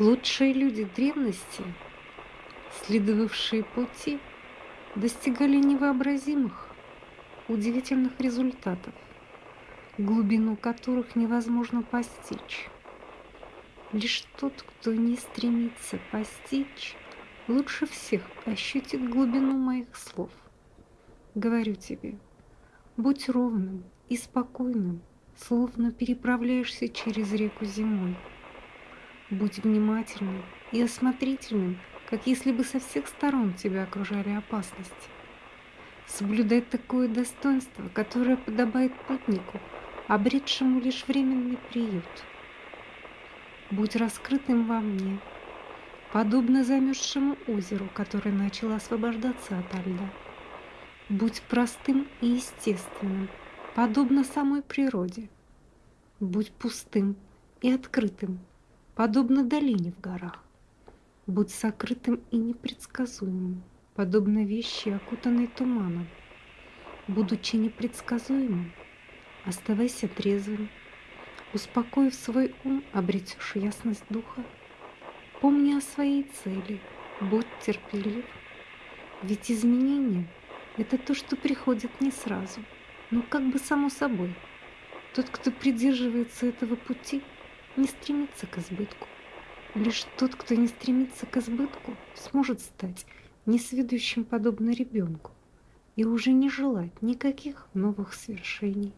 Лучшие люди древности, следовавшие пути, достигали невообразимых, удивительных результатов, глубину которых невозможно постичь. Лишь тот, кто не стремится постичь, лучше всех ощутит глубину моих слов. Говорю тебе, будь ровным и спокойным, словно переправляешься через реку зимой. Будь внимательным и осмотрительным, как если бы со всех сторон тебя окружали опасности. Соблюдай такое достоинство, которое подобает путнику, обретшему лишь временный приют. Будь раскрытым во мне, подобно замерзшему озеру, которое начало освобождаться от льда. Будь простым и естественным, подобно самой природе. Будь пустым и открытым, подобно долине в горах. Будь сокрытым и непредсказуемым, подобно вещи, окутанной туманом. Будучи непредсказуемым, оставайся трезвым. Успокоив свой ум, обретешь ясность духа. Помни о своей цели, будь терпелив. Ведь изменения — это то, что приходит не сразу, но как бы само собой. Тот, кто придерживается этого пути, не стремится к избытку. Лишь тот, кто не стремится к избытку, сможет стать несведущим подобно ребенку и уже не желать никаких новых свершений.